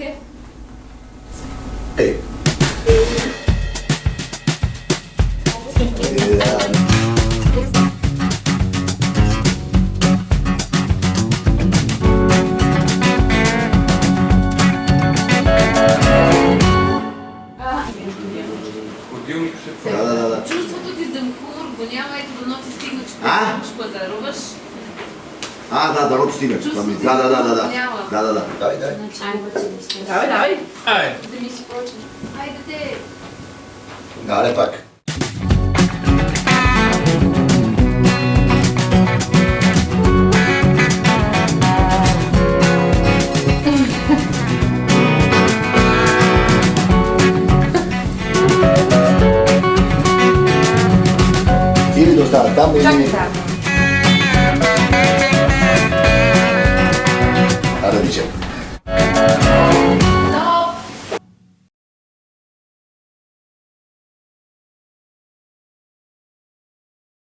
Okay. Hey. Е, да, да, да. Чувството ти за мухур го няма, ето до нощ ти стигна, че а? пазаруваш. А, да, да, род стига. Да, да, да, да, да. Да, да, да. Давай, давай. Давай, давай. Ай. Да ми пак. Или да остава там, или... Чакай, да. you.